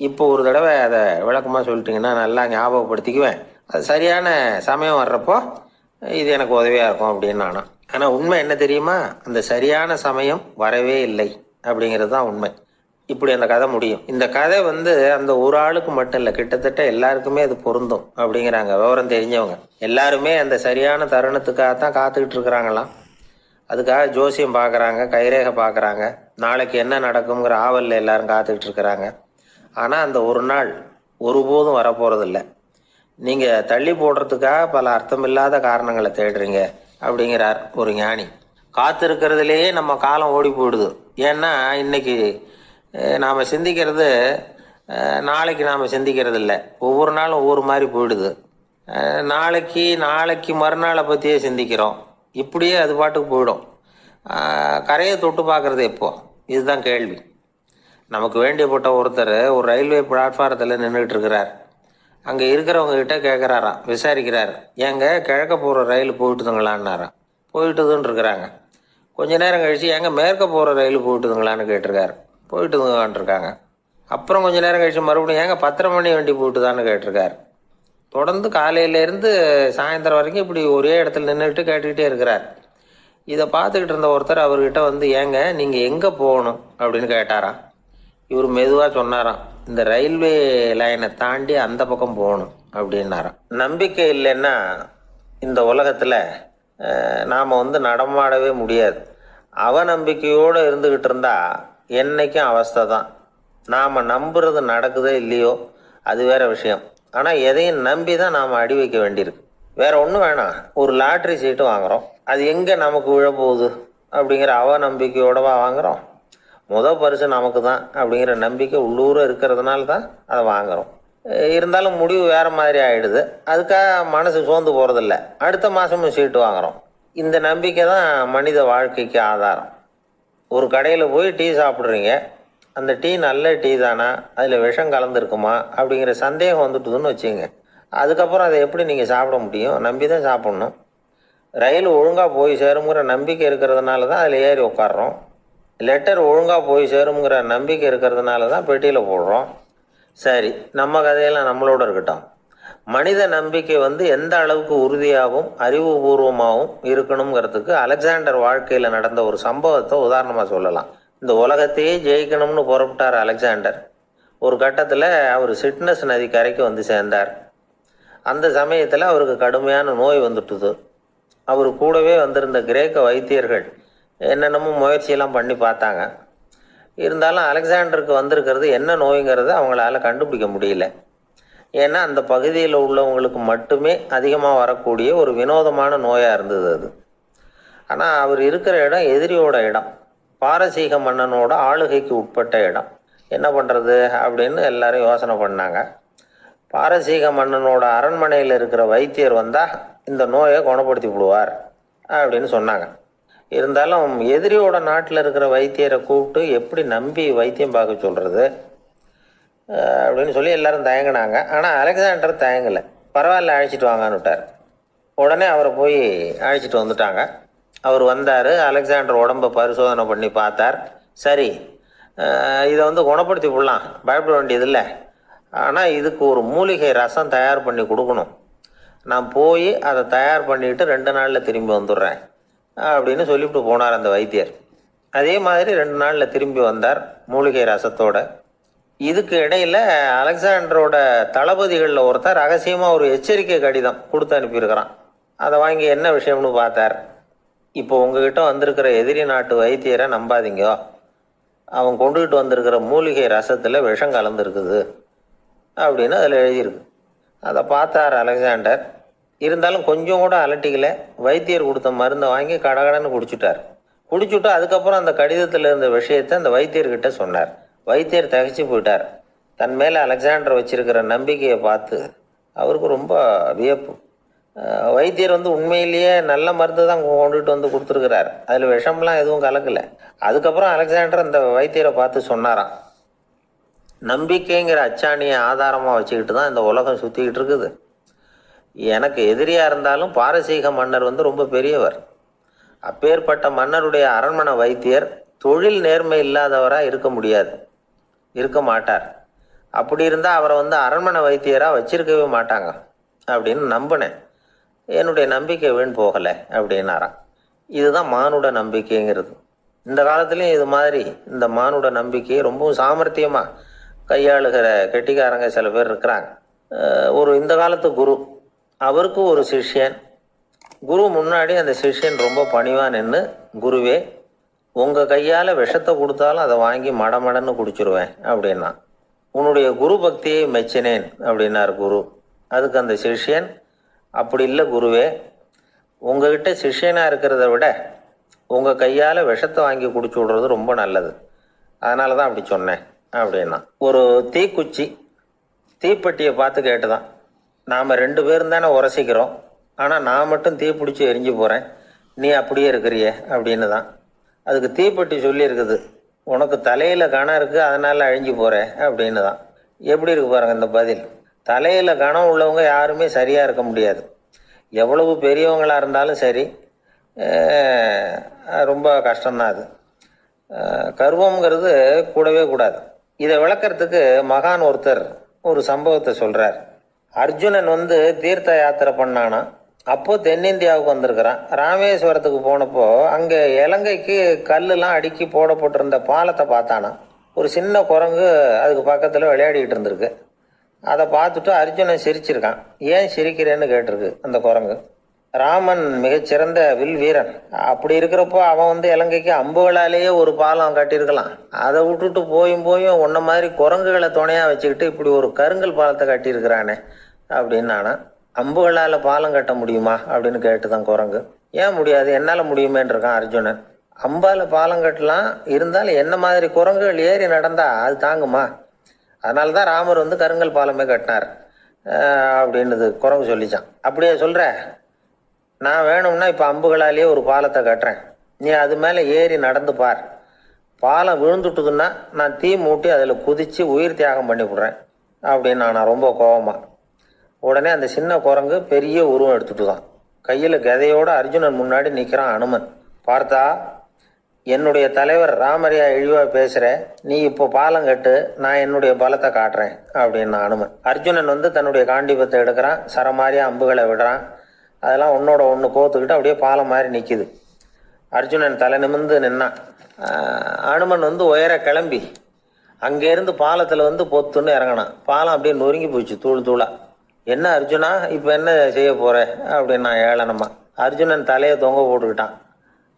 இப்போ ஒரு தடவை அதை விளக்கமாக சொல்லிட்டீங்கன்னா நல்லா ஞாபகப்படுத்திக்குவேன். அது சரியான சமயம் வர்றப்போ இது எனக்கு உதவியாக இருக்கும் அப்படின்னு நானும் ஆனால் உண்மை என்ன தெரியுமா? அந்த சரியான சமயம் வரவே இல்லை அப்படிங்கிறது தான் உண்மை. இப்படி அந்த கதை முடியும். இந்த கதை வந்து அந்த ஒரு ஆளுக்கு மட்டும் இல்லை கிட்டத்தட்ட எல்லாருக்குமே அது பொருந்தும் அப்படிங்கிறாங்க விவரம் தெரிஞ்சவங்க. எல்லாருமே அந்த சரியான தருணத்துக்காக தான் காத்துக்கிட்டு இருக்கிறாங்களாம். அதுக்காக ஜோசியம் பார்க்குறாங்க கைரேகை பார்க்குறாங்க நாளைக்கு என்ன நடக்குங்கிற ஆவலில் எல்லாரும் காத்துக்கிட்டு இருக்கிறாங்க. ஆனால் அந்த ஒரு நாள் ஒருபோதும் வரப்போகிறதில்ல நீங்கள் தள்ளி போடுறதுக்காக பல அர்த்தமில்லாத காரணங்களை தேடுறீங்க அப்படிங்கிறார் ஒரு ஞானி. காத்திருக்கிறதுலேயே நம்ம காலம் ஓடி போயிடுது. ஏன்னா இன்னைக்கு நாம் சிந்திக்கிறது நாளைக்கு நாம் சிந்திக்கிறது இல்லை ஒவ்வொரு நாளும் ஒவ்வொரு மாதிரி போயிடுது. நாளைக்கு நாளைக்கு மறுநாளை பற்றியே சிந்திக்கிறோம். இப்படியே அது பாட்டுக்கு போயிடும். கரையை தொட்டு பார்க்குறது எப்போ? இதுதான் கேள்வி. நமக்கு வேண்டியப்பட்ட ஒருத்தர் ஒரு ரயில்வே பிளாட்ஃபாரத்தில் நின்றுட்டு இருக்கிறார் அங்கே இருக்கிறவங்க கிட்ட கேட்குறாராம் விசாரிக்கிறார். ஏங்க கிழக்க போகிற ரயில் போயிட்டுதுங்களான்னாராம். போயிட்டுதுன்னு இருக்கிறாங்க கொஞ்ச நேரம் கழித்து ஏங்க மேற்க போகிற ரயில் போயிட்டுதுங்களான்னு கேட்டிருக்காரு. போயிட்டு இருக்காங்க அப்புறம் கொஞ்ச நேரம் கழிச்சு மறுபடியும் ஏங்க பத்தரை மணி வண்டி போட்டுதான்னு கேட்டிருக்காரு. தொடர்ந்து காலையிலேருந்து சாயந்தரம் வரைக்கும் இப்படி ஒரே இடத்துல நின்றுட்டு கேட்டுக்கிட்டே இருக்கிறார். இதை பார்த்துக்கிட்டு இருந்த ஒருத்தர் அவர்கிட்ட வந்து ஏங்க நீங்கள் எங்கே போகணும்? அப்படின்னு கேட்டாராம். இவர் மெதுவாக சொன்னாராம் இந்த ரயில்வே லைனை தாண்டி அந்த பக்கம் போகணும் அப்படின்னாராம். நம்பிக்கை இல்லைன்னா இந்த உலகத்தில் நாம் வந்து நடமாடவே முடியாது. அவநம்பிக்கையோடு இருந்துக்கிட்டு இருந்தால் என்னைக்கும் அவஸ்தை தான். நாம் நம்புறது நடக்குதோ இல்லையோ அது வேற விஷயம். ஆனால் எதையும் நம்பி தான் நாம் அடி வைக்க வேண்டியிருக்கு. வேற ஒன்றும் வேணாம். ஒரு லாட்ரி சீட்டு வாங்குறோம். அது எங்கே நமக்கு விழப்போகுது அப்படிங்கிற அவநம்பிக்கையோடவா வாங்குகிறோம் முத பரிசு நமக்கு தான் அப்படிங்கிற நம்பிக்கை உள்ளூர இருக்கிறதுனால தான் அதை வாங்குகிறோம் இருந்தாலும் முடிவு வேறு மாதிரி ஆகிடுது அதுக்காக மனசு சோர்ந்து போகிறதில்ல அடுத்த மாதமும் சீட்டு வாங்குறோம். இந்த நம்பிக்கை தான் மனித வாழ்க்கைக்கு ஆதாரம். ஒரு கடையில் போய் டீ சாப்பிட்றீங்க. அந்த டீ நல்ல டீ தானா? அதில் விஷம் கலந்துருக்குமா? அப்படிங்கிற சந்தேகம் வந்துட்டுதுன்னு வச்சுங்க. அதுக்கப்புறம் அதை எப்படி நீங்கள் சாப்பிட முடியும்? நம்பி தான் சாப்பிட்ணும். ரயில் ஒழுங்காக போய் சேருங்கிற நம்பிக்கை இருக்கிறதுனால தான் அதில் ஏறி உட்காடுறோம் லெட்டர் ஒழுங்காக போய் சேருங்கிற நம்பிக்கை இருக்கிறதுனால தான் பெட்டியில் போடுறோம். சரி நம்ம கதையெல்லாம் நம்மளோட இருக்கட்டும். மனித நம்பிக்கை வந்து எந்த அளவுக்கு உறுதியாகவும் அறிவுபூர்வமாகவும் இருக்கணுங்கிறதுக்கு அலெக்சாண்டர் வாழ்க்கையில் நடந்த ஒரு சம்பவத்தை உதாரணமாக சொல்லலாம். இந்த உலகத்தையே ஜெயிக்கணும்னு புறப்பட்டார் அலெக்சாண்டர். ஒரு கட்டத்தில் அவர் சிட்னஸ் நதி கரைக்கு வந்து சேர்ந்தார். அந்த சமயத்தில் அவருக்கு கடுமையான நோய் வந்துட்டுது. அவர் கூடவே வந்திருந்த கிரேக்க வைத்தியர்கள் என்னென்னமோ முயற்சியெல்லாம் பண்ணி பார்த்தாங்க. இருந்தாலும் அலெக்சாண்டருக்கு வந்திருக்கிறது என்ன நோய்ங்கிறத அவங்களால கண்டுபிடிக்க முடியல. ஏன்னா அந்த பகுதியில் உள்ளவங்களுக்கு மட்டுமே அதிகமாக வரக்கூடிய ஒரு வினோதமான நோயாக இருந்தது அது. ஆனால் அவர் இருக்கிற இடம் எதிரியோட இடம். பாரசீக மன்னனோட ஆளுகைக்கு உட்பட்ட இடம். என்ன பண்ணுறது அப்படின்னு எல்லாரும் யோசனை பண்ணாங்க. பாரசீக மன்னனோட அரண்மனையில் இருக்கிற வைத்தியர் வந்தால் இந்த நோயை குணப்படுத்தி விடுவார் அப்படின்னு சொன்னாங்க. இருந்தாலும் எதிரியோட நாட்டில் இருக்கிற வைத்தியரை கூப்பிட்டு எப்படி நம்பி வைத்தியம் பார்க்க சொல்கிறது அப்படின்னு சொல்லி எல்லாரும் தயங்கினாங்க. ஆனால் அலெக்சாண்டர் தயங்கலை. பரவாயில்ல அழைச்சிட்டு வாங்கன்னு விட்டார். உடனே அவரை போய் அழைச்சிட்டு வந்துட்டாங்க. அவர் வந்தார். அலெக்சாண்டர் உடம்பை பரிசோதனை பண்ணி பார்த்தார். சரி இதை வந்து குணப்படுத்தி விடலாம். பயப்பட வேண்டியதில்லை. ஆனால் இதுக்கு ஒரு மூலிகை ரசம் தயார் பண்ணி கொடுக்கணும். நான் போய் அதை தயார் பண்ணிட்டு ரெண்டு நாளில் திரும்பி வந்துடுறேன். அப்படின்னு சொல்லிவிட்டு போனார் அந்த வைத்தியர். அதே மாதிரி ரெண்டு நாளில் திரும்பி வந்தார் மூலிகை ரசத்தோடு. இதுக்கு இடையில அலெக்சாண்டரோட தளபதிகளில் ஒருத்தர் ரகசியமாக ஒரு எச்சரிக்கை கடிதம் கொடுத்து அனுப்பியிருக்கிறான். அதை வாங்கி என்ன விஷயம்னு பார்த்தார்? இப்போ உங்ககிட்ட வந்திருக்கிற எதிரி நாட்டு வைத்தியரை நம்பாதீங்க. அவன் கொண்டுகிட்டு வந்திருக்கிற மூலிகை ரசத்தில் விஷம் கலந்துருக்குது அப்படின்னு அதில் எழுதியிருக்கு. அதை பார்த்தார் அலெக்சாண்டர். இருந்தாலும் கொஞ்சம் கூட அலட்டிக்கல. வைத்தியர் கொடுத்த மருந்தை வாங்கி கடகடன்னு குடிச்சிட்டார். குடிச்சுட்டு அதுக்கப்புறம் அந்த கடிதத்தில் இருந்த விஷயத்தை அந்த வைத்தியர்கிட்ட சொன்னார். வைத்தியர் தகைச்சு போயிட்டார். தன் மேலே அலெக்சாண்டர் வச்சிருக்கிற நம்பிக்கையை பார்த்து அவருக்கு ரொம்ப வியப்பு. வைத்தியர் வந்து உண்மையிலேயே நல்ல மருந்து தான் கொண்டுட்டு வந்து கொடுத்துருக்கிறார். அதில் விஷம்லாம் எதுவும் கலக்கலை. அதுக்கப்புறம் அலெக்சாண்டர் அந்த வைத்தியரை பார்த்து சொன்னாராம். நம்பிக்கைங்கிற அச்சாணியை ஆதாரமாக வச்சுக்கிட்டு தான் இந்த உலகம் சுற்றிக்கிட்டு இருக்குது. எனக்கு எதிரியாக இருந்தாலும் பாரசீக மன்னர் வந்து ரொம்ப பெரியவர். அப்பேற்பட்ட மன்னருடைய அரண்மனை வைத்தியர் தொழில் நேர்மை இல்லாதவராக இருக்க முடியாது. இருக்க மாட்டார். அப்படி இருந்தால் அவரை வந்து அரண்மனை வைத்தியராக வச்சிருக்கவே மாட்டாங்க அப்படின்னு நம்பினேன். என்னுடைய நம்பிக்கை வீண் போகலை அப்படின்னாராம். இதுதான் மானுட நம்பிக்கைங்கிறது. இந்த காலத்துலேயும் இது மாதிரி இந்த மானுட நம்பிக்கையை ரொம்பவும் சாமர்த்தியமாக கையாளுகிற கெட்டிக்காரங்க சில பேர் இருக்கிறாங்க. ஒரு இந்த காலத்து குரு அவருக்கு ஒரு சிஷ்யன். குரு முன்னாடி அந்த சிஷ்யன் ரொம்ப பணிவான் நின்று குருவே உங்கள் கையால் விஷத்தை கொடுத்தாலும் அதை வாங்கி மடமடன்னு குடிச்சிருவேன் அப்படின்னா. உன்னுடைய குரு பக்தியை மெச்சினேன் அப்படின்னார் குரு. அதுக்கு அந்த சிஷ்யன் அப்படி இல்லை குருவே உங்ககிட்ட சிஷ்யனாக இருக்கிறத விட உங்கள் கையால் விஷத்தை வாங்கி குடிச்சு விடுறது ரொம்ப நல்லது. அதனால தான் அப்படி சொன்னேன் அப்படின்னா. ஒரு தீக்குச்சி தீப்பெட்டியை பார்த்து கேட்டுதான். நாம் ரெண்டு பேரும் தானே உரசிக்கிறோம். ஆனால் நான் மட்டும் தீ பிடிச்சி எரிஞ்சு போகிறேன் நீ அப்படியே இருக்கிறியே அப்படின்னு தான் அதுக்கு தீப்பெட்டி சொல்லியிருக்குது. உனக்கு தலையில் கணம் இருக்குது அதனால் அழிஞ்சு போகிறேன் அப்படின்னு தான் எப்படி இருக்கு பாருங்கள் இந்த பதில். தலையில் கணம் உள்ளவங்க யாருமே சரியாக இருக்க முடியாது. எவ்வளவு பெரியவங்களாக இருந்தாலும் சரி ரொம்ப கஷ்டம்தான் அது. அஹ், கூடவே கூடாது. இதை விளக்கிறதுக்கு மகான் ஒருத்தர் ஒரு சம்பவத்தை சொல்கிறார் அர்ஜுனன் வந்து தீர்த்த யாத்திரை பண்ணானா அப்போ தென்னிந்தியாவுக்கு வந்திருக்கிறான். ராமேஸ்வரத்துக்கு போனப்போ அங்கே இலங்கைக்கு கல்லுலாம் அடுக்கி போடப்பட்டிருந்த பாலத்தை பார்த்தானா. ஒரு சின்ன குரங்கு அதுக்கு பக்கத்தில் விளையாடிக்கிட்டு இருந்திருக்கு. அதை பார்த்துட்டு அர்ஜுனன் சிரிச்சிருக்கான். ஏன் சிரிக்கிறேன்னு கேட்டிருக்கு அந்த குரங்கு. ராமன் மிகச்சிறந்த வில் வீரன். அப்படி இருக்கிறப்போ அவன் வந்து இலங்கைக்கு அம்புகளாலேயே ஒரு பாலம் கட்டியிருக்கலாம். அதை விட்டுட்டு போயும் போயும் உன்ன மாதிரி குரங்குகளை துணையாக வச்சுக்கிட்டு இப்படி ஒரு கருங்கல் பாலத்தை கட்டியிருக்கிறானே அப்படின்னு நானா அம்புகளால் பாலம் கட்ட முடியுமா அப்படின்னு கேட்டுதான் குரங்கு. ஏன் முடியாது? என்னால் முடியுமேன்னு இருக்கான் அர்ஜுனன். அம்பால் பாலம் கட்டலாம். இருந்தாலும் என்ன மாதிரி குரங்குகள் ஏறி நடந்தால் அது தாங்குமா? அதனால தான் ராமர் வந்து கருங்கல் பாலமே கட்டினார். அப்படின்னது அப்படின்னுது குரங்கு சொல்லிச்சான். அப்படியே சொல்கிற நான் வேணும்னா இப்போ அம்புகளாலேயே ஒரு பாலத்தை கட்டுறேன். நீ அது மேலே ஏறி நடந்து பார். பாலம் விழுந்துட்டுதுன்னா நான் தீ மூட்டி அதில் குதித்து உயிர் தியாகம் பண்ணி விட்றேன். அப்படின்னு நான் ரொம்ப கோபமாக உடனே அந்த சின்ன குரங்கு பெரிய உருவம் எடுத்துட்டு தான் கையில் கதையோட அர்ஜுனன் முன்னாடி நிற்கிறான் அனுமன். பார்த்தா என்னுடைய தலைவர் ராமரியா இழிவா பேசுகிற நீ இப்போ பாலம் கட்டு நான் என்னுடைய பலத்தை காட்டுறேன் அப்படின்னு அனுமன். அர்ஜுனன் வந்து தன்னுடைய காண்டிபத்தை எடுக்கிறான் சரமாரியாக அம்புகளை விடுறான். அதெல்லாம் ஒன்னோட ஒன்று கோத்துக்கிட்டு அப்படியே பாலம் மாதிரி நிற்கிது அர்ஜுனன் தலை நிமிர்ந்து நின்னான். அனுமன் வந்து உயர கிளம்பி அங்கேருந்து பாலத்தில் வந்து பொத்துன்னு இறங்கினான். பாலம் அப்படியே நொறுங்கி போச்சு தூள் தூளாக என்ன அர்ஜுனா இப்போ என்ன செய்ய போகிற அப்படின்னா ஏளனமா. அர்ஜுனன் தலையை தொங்க போட்டுக்கிட்டான்.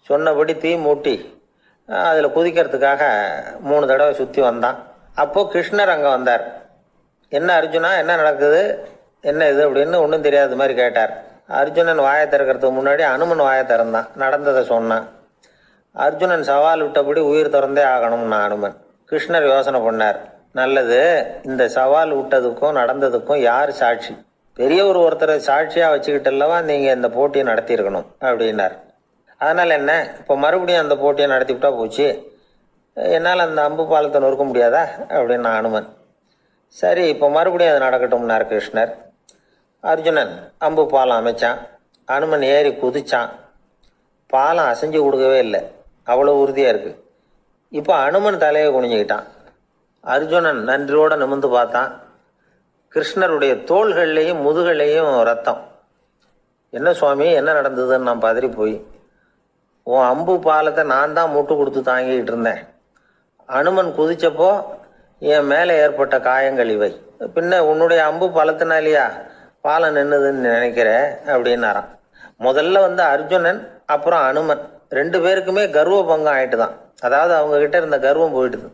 சொன்னபடி தீ மூட்டி அதில் குதிக்கிறதுக்காக மூணு தடவை சுற்றி வந்தான். அப்போது கிருஷ்ணர் அங்கே வந்தார். என்ன அர்ஜுனா என்ன நடக்குது? என்ன இது அப்படின்னு ஒன்றும் தெரியாத மாதிரி கேட்டார். அர்ஜுனன் வாயை திறக்கிறதுக்கு முன்னாடி அனுமன் வாயை திறந்தான். நடந்ததை சொன்னான். அர்ஜுனன் சவால் விட்டபடி உயிர் திறந்தே ஆகணும்னா அனுமன். கிருஷ்ணர் யோசனை பண்ணார். நல்லது. இந்த சவால் விட்டதுக்கும் நடந்ததுக்கும் யார் சாட்சி? பெரியவர் ஒருத்தரை சாட்சியாக வச்சுக்கிட்டல்லவா நீங்கள் இந்த போட்டியை நடத்தியிருக்கணும் அப்படின்னார். அதனால் என்ன? இப்போ மறுபடியும் அந்த போட்டியை நடத்திவிட்டா போச்சு. என்னால் அந்த அம்பு பாலத்தை நொறுக்க முடியாதா? அப்படின்னு அனுமன். சரி இப்போ மறுபடியும் அது நடக்கட்டும்னார் கிருஷ்ணர். அர்ஜுனன் அம்பு பாலம் அமைச்சான். அனுமன் ஏறி குதிச்சான். பாலம் அசைஞ்சு கொடுக்கவே இல்லை. அவ்வளோ உறுதியாக இருக்குது இப்போ அனுமன் தலையை குனிஞ்சுக்கிட்டான். அர்ஜுனன் நன்றியோடு நிமிர்ந்து பார்த்தான். கிருஷ்ணருடைய தோள்கள்லேயும் முதுகள்லேயும் ரத்தம். என்ன சுவாமி என்ன நடந்ததுன்னு நான் பதறி போய் உன் அம்பு பாலத்தை நான் தான் முட்டு கொடுத்து தாங்கிக்கிட்டு இருந்தேன். அனுமன் குதிச்சப்போ என் மேலே ஏற்பட்ட காயங்கள் இவை. பின்ன உன்னுடைய அம்பு பலத்தினாலியா பாலம் நின்றுதுன்னு நினைக்கிற? அப்படின்னாராம். முதல்ல வந்து அர்ஜுனன் அப்புறம் அனுமன். ரெண்டு பேருக்குமே கர்வ பங்கம் ஆயிட்டு தான் அதாவது அவங்கக்கிட்ட இருந்த கர்வம் போயிட்டுது.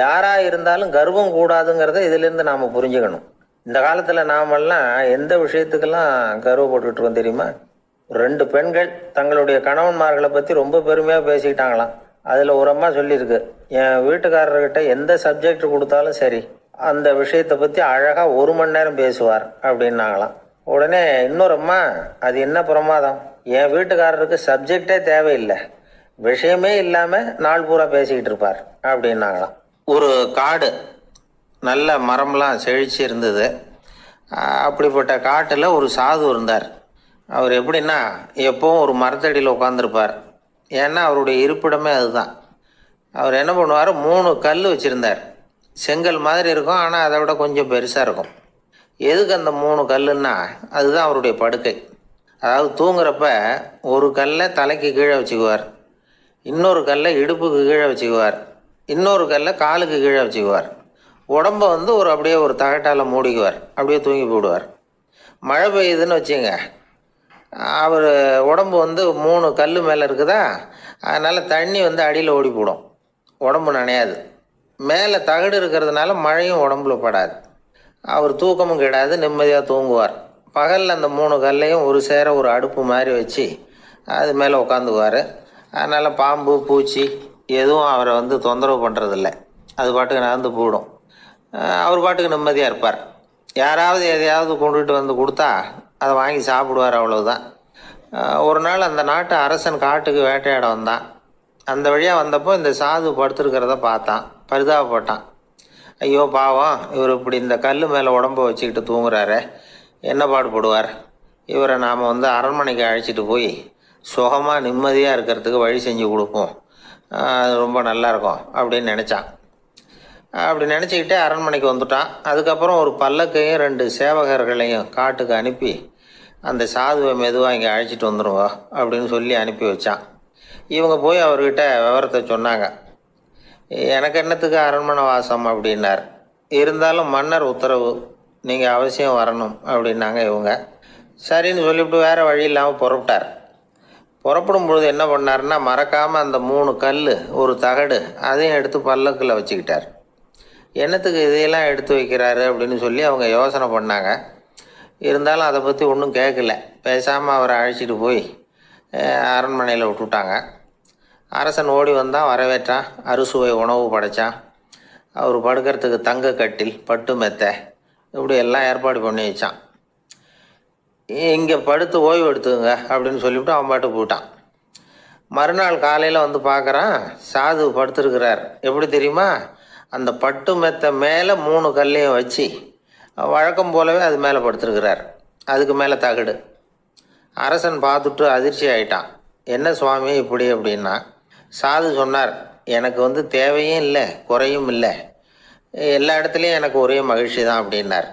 யாரா இருந்தாலும் கர்வம் கூடாதுங்கிறத இதுல இருந்து நாம புரிஞ்சுக்கணும். இந்த காலத்துல நாமெல்லாம் எந்த விஷயத்துக்கெல்லாம் கர்வப்பட்டுட்டு தெரியுமா? ரெண்டு பெண்கள் தங்களுடைய கணவன்மார்களை பத்தி ரொம்ப பெருமையா பேசிக்கிட்டாங்களாம். அதுல ஒரு அம்மா சொல்லியிருக்கு என் வீட்டுக்காரர்கிட்ட எந்த சப்ஜெக்ட் கொடுத்தாலும் சரி அந்த விஷயத்தை பத்தி அழகா ஒரு மணி நேரம் பேசுவார் அப்படின்னாங்களாம். உடனே இன்னொரு அம்மா அது என்ன பிரமாதம்? என் வீட்டுக்காரருக்கு சப்ஜெக்டே தேவையில்லை. விஷயமே இல்லாம நாள் பூரா பேசிக்கிட்டு இருப்பார் அப்படின்னாங்களாம். ஒரு காடு நல்ல மரம்லாம் செழிச்சு இருந்தது அப்படிப்பட்ட காட்டில் ஒரு சாது இருந்தார். அவர் எப்படின்னா எப்போவும் ஒரு மரத்தடியில் உட்காந்துருப்பார் ஏன்னா அவருடைய இருப்பிடமே அதுதான். அவர் என்ன பண்ணுவார்? மூணு கல் வச்சுருந்தார். செங்கல் மாதிரி இருக்கும் ஆனால் அதை விட கொஞ்சம் பெருசாக இருக்கும். எதுக்கு அந்த மூணு கல்லுன்னா அதுதான் அவருடைய படுக்கை. அதாவது தூங்குறப்ப ஒரு கல்லை தலைக்கு கீழே வச்சுக்குவார். இன்னொரு கல்லை இடுப்புக்கு கீழே வச்சுக்குவார். இன்னொரு கல்லை காலுக்கு கீழே வச்சுக்குவார். உடம்ப வந்து ஒரு அப்படியே ஒரு தகட்டால் மூடிக்குவார். அப்படியே தூங்கி போடுவார் மழை பெய்யுதுன்னு வச்சுங்க. அவர் உடம்பு வந்து மூணு கல் மேலே இருக்குதா? அதனால் தண்ணி வந்து அடியில் ஓடி போடும் உடம்பு நனையாது. மேலே தகடு இருக்கிறதுனால மழையும் உடம்புல படாது. அவர் தூக்கமும் கிடாது நிம்மதியாக தூங்குவார். பகலில் அந்த மூணு கல்லையும் ஒரு சேர ஒரு அடுப்பு மாதிரி வச்சு அது மேலே உட்காந்துக்குவார் அதனால் பாம்பு பூச்சி எதுவும் அவரை வந்து தொந்தரவு பண்ணுறதில்ல அது பாட்டுக்கு நடந்து போயிடும். அவர் பாட்டுக்கு நிம்மதியாக இருப்பார். யாராவது எதையாவது கொண்டுகிட்டு வந்து கொடுத்தா அதை வாங்கி சாப்பிடுவார் அவ்வளவுதான். ஒரு நாள் அந்த நாட்டு அரசன் காட்டுக்கு வேட்டையாட வந்தான். அந்த வழியாக வந்தப்போ இந்த சாது படுத்துருக்கிறத பார்த்தான். பரிதாபப்பட்டான். ஐயோ பாவம் இவர் இப்படி இந்த கல் மேலே உடம்ப வச்சுக்கிட்டு தூங்குறாரு. என்ன பாடுபடுவார்? இவரை நாம் வந்து அரண்மனைக்கு அழைச்சிட்டு போய் சுகமாக நிம்மதியாக இருக்கிறதுக்கு வழி செஞ்சு கொடுப்போம். அது ரொம்ப நல்லாயிருக்கும் அப்படின்னு நினச்சான். அப்படி நினச்சிக்கிட்டே அரண்மனைக்கு வந்துட்டான். அதுக்கப்புறம் ஒரு பல்லக்கையும் ரெண்டு சேவகர்களையும் காட்டுக்கு அனுப்பி அந்த சாதுவை மெதுவாக இங்கே அழைச்சிட்டு வந்துடுங்க அப்படின்னு சொல்லி அனுப்பி வச்சான். இவங்க போய் அவர்கிட்ட விவரத்தை சொன்னாங்க. எனக்கு என்னத்துக்கு அரண்மனை வாசம் அப்படின்னார். இருந்தாலும் மன்னர் உத்தரவு நீங்கள் அவசியம் வரணும் அப்படின்னாங்க இவங்க. சரின்னு சொல்லிவிட்டு வேறு வழி இல்லாமல் புறப்பட்டார். புறப்படும் பொழுது என்ன பண்ணார்னா மறக்காமல் அந்த மூணு கல் ஒரு தகடு அதையும் எடுத்து பல்லக்கில் வச்சுக்கிட்டார். என்னத்துக்கு இதையெல்லாம் எடுத்து வைக்கிறாரு அப்படின்னு சொல்லி அவங்க யோசனை பண்ணாங்க. இருந்தாலும் அதை பற்றி ஒன்றும் கேட்கல பேசாமல் அவரை அழைச்சிட்டு போய் அரண்மனையில் விட்டுட்டாங்க. அரசன் ஓடி வந்தான் வரவேற்றான். அறுசுவை உணவு படைச்சான். அவர் படுக்கிறதுக்கு தங்க கட்டில் பட்டு மெத்தை இப்படி எல்லாம் ஏற்பாடு பண்ணி வச்சான். இங்கே படுத்து ஓய்வு எடுத்துங்க அப்படின்னு சொல்லிவிட்டு அவன் பாட்டு போட்டான் மறுநாள் காலையில் வந்து பார்க்குறான் சாது படுத்துருக்கிறார். எப்படி தெரியுமா? அந்த பட்டு மெத்தை மேலே மூணு கல்லையும் வச்சு வழக்கம் போலவே அது மேலே படுத்துருக்கிறார். அதுக்கு மேலே தகடு. அரசன் பார்த்துட்டு அதிர்ச்சி ஆயிட்டான். என்ன சுவாமி இப்படி அப்படின்னா சாது சொன்னார் எனக்கு வந்து தேவையும் இல்லை குறையும் இல்லை. எல்லா இடத்துலையும் எனக்கு ஒரே மகிழ்ச்சி தான் அப்படின்னார்.